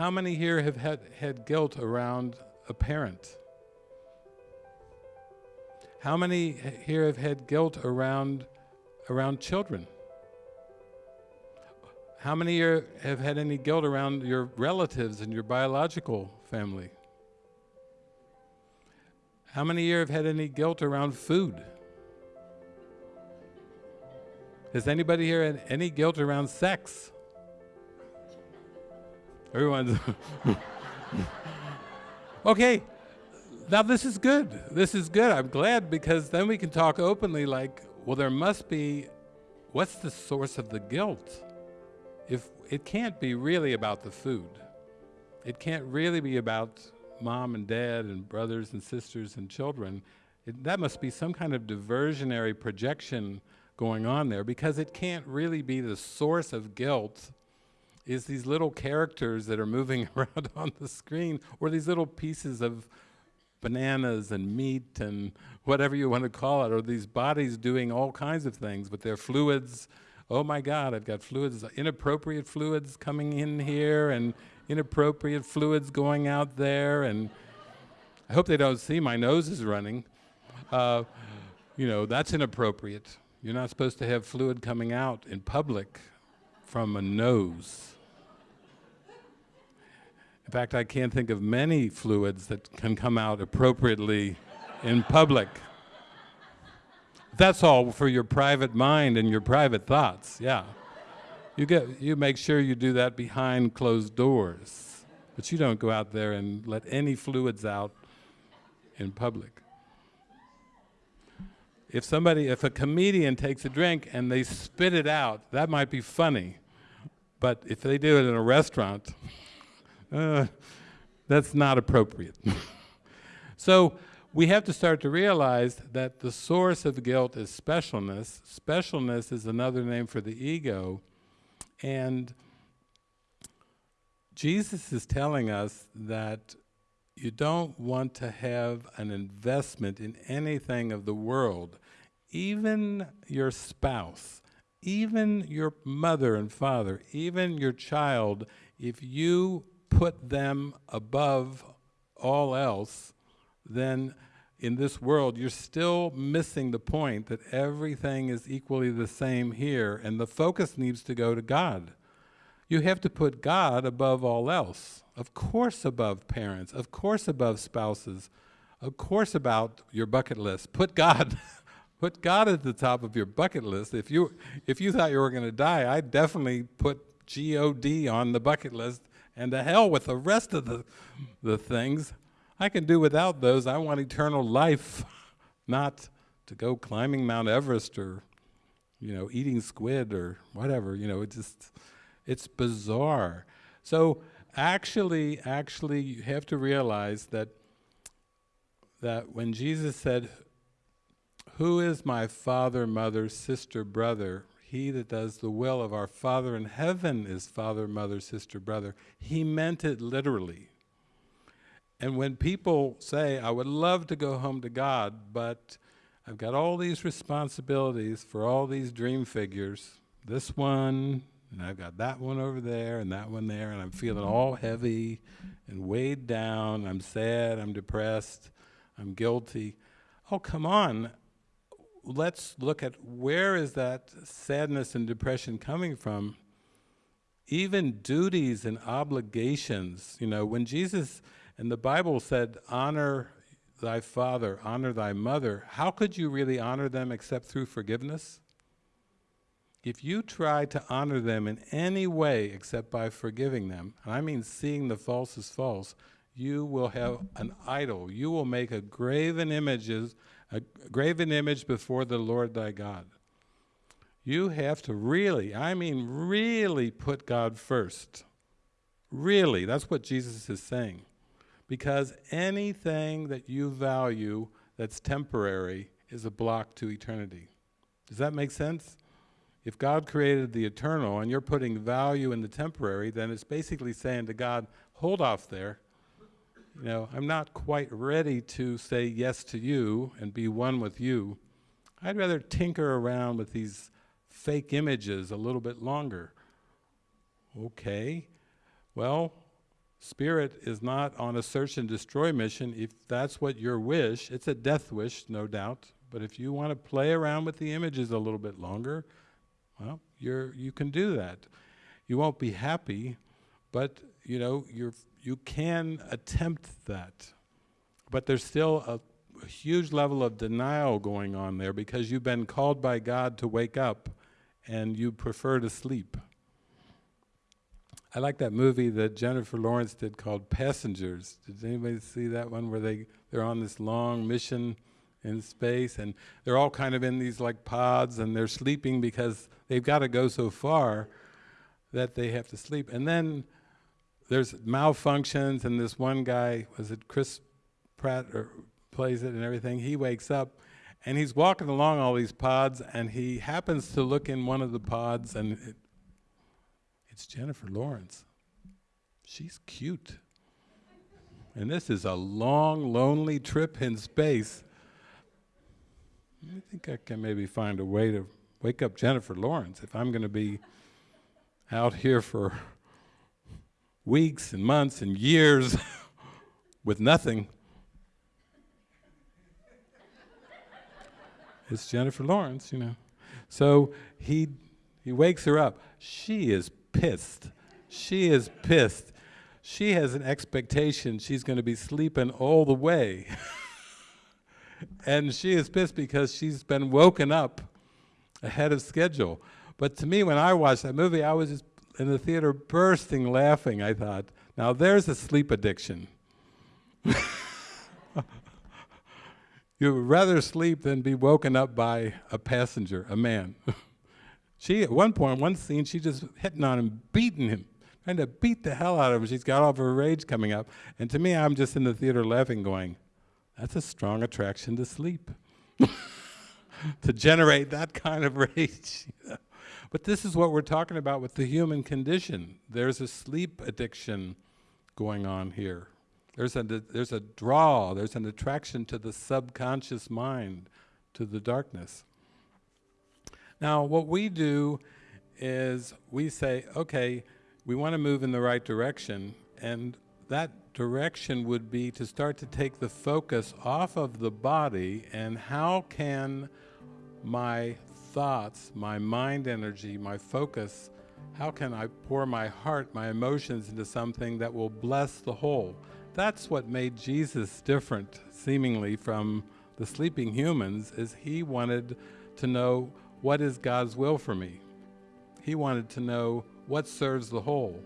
How many here have had, had guilt around a parent? How many here have had guilt around, around children? How many here have had any guilt around your relatives and your biological family? How many here have had any guilt around food? Has anybody here had any guilt around sex? Everyone's okay. Now this is good. This is good. I'm glad because then we can talk openly like, well, there must be, what's the source of the guilt? If it can't be really about the food. It can't really be about mom and dad and brothers and sisters and children. It, that must be some kind of diversionary projection going on there because it can't really be the source of guilt is these little characters that are moving around on the screen or these little pieces of bananas and meat and whatever you want to call it, or these bodies doing all kinds of things with their fluids. Oh my God, I've got fluids, inappropriate fluids coming in here and inappropriate fluids going out there. And I hope they don't see my nose is running. Uh, you know, that's inappropriate. You're not supposed to have fluid coming out in public from a nose. In fact, I can't think of many fluids that can come out appropriately in public. That's all for your private mind and your private thoughts, yeah. You, get, you make sure you do that behind closed doors, but you don't go out there and let any fluids out in public. If somebody, if a comedian takes a drink and they spit it out, that might be funny. But if they do it in a restaurant, uh, that's not appropriate. so we have to start to realize that the source of guilt is specialness. Specialness is another name for the ego. And Jesus is telling us that you don't want to have an investment in anything of the world, even your spouse, even your mother and father, even your child, if you put them above all else, then in this world, you're still missing the point that everything is equally the same here, and the focus needs to go to God. You have to put God above all else. Of course above parents, of course above spouses, of course about your bucket list. Put God, put God at the top of your bucket list. If you, if you thought you were going to die, I'd definitely put G-O-D on the bucket list and to hell with the rest of the, the things. I can do without those. I want eternal life, not to go climbing Mount Everest or, you know, eating squid or whatever. You know, it just, it's bizarre. So actually, actually, you have to realize that that when Jesus said, "Who is my father, mother, sister, brother?" He that does the will of our Father in heaven is father, mother, sister, brother. He meant it literally. And when people say, I would love to go home to God, but I've got all these responsibilities for all these dream figures, this one, and I've got that one over there, and that one there, and I'm feeling all heavy and weighed down, I'm sad, I'm depressed, I'm guilty. Oh, come on let's look at where is that sadness and depression coming from. Even duties and obligations, you know, when Jesus and the Bible said, honor thy father, honor thy mother, how could you really honor them except through forgiveness? If you try to honor them in any way except by forgiving them, and I mean seeing the false as false, you will have an idol. You will make a graven images a graven image before the Lord thy God. You have to really, I mean really put God first. Really, that's what Jesus is saying. Because anything that you value that's temporary is a block to eternity. Does that make sense? If God created the eternal and you're putting value in the temporary, then it's basically saying to God, hold off there, you know, I'm not quite ready to say yes to you and be one with you. I'd rather tinker around with these fake images a little bit longer. Okay, well, Spirit is not on a search and destroy mission. If that's what your wish, it's a death wish, no doubt. But if you want to play around with the images a little bit longer, well, you're, you can do that. You won't be happy, but you know, you're, you can attempt that. But there's still a, a huge level of denial going on there because you've been called by God to wake up and you prefer to sleep. I like that movie that Jennifer Lawrence did called Passengers. Did anybody see that one where they, they're on this long mission in space and they're all kind of in these like pods and they're sleeping because they've got to go so far that they have to sleep. And then there's malfunctions and this one guy, was it Chris Pratt or plays it and everything, he wakes up and he's walking along all these pods and he happens to look in one of the pods and it, it's Jennifer Lawrence. She's cute. And this is a long, lonely trip in space. I think I can maybe find a way to wake up Jennifer Lawrence if I'm going to be out here for weeks and months and years with nothing. It's Jennifer Lawrence, you know. So he he wakes her up. She is pissed. She is pissed. She has an expectation she's going to be sleeping all the way. and she is pissed because she's been woken up ahead of schedule. But to me, when I watched that movie, I was just in the theater bursting laughing. I thought, now there's a sleep addiction. you would rather sleep than be woken up by a passenger, a man. She, at one point, one scene, she just hitting on him, beating him, trying to beat the hell out of him. She's got all of her rage coming up. And to me, I'm just in the theater laughing, going, that's a strong attraction to sleep. to generate that kind of rage. But this is what we're talking about with the human condition. There's a sleep addiction going on here. There's a, there's a draw, there's an attraction to the subconscious mind, to the darkness. Now, what we do is we say, okay, we want to move in the right direction, and that direction would be to start to take the focus off of the body and how can my thoughts, my mind energy, my focus, how can I pour my heart, my emotions into something that will bless the whole? That's what made Jesus different, seemingly, from the sleeping humans, is he wanted to know what is God's will for me? He wanted to know what serves the whole.